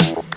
you.